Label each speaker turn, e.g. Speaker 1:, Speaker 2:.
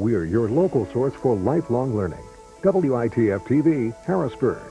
Speaker 1: We're your local source for lifelong learning. WITF TV, Harrisburg.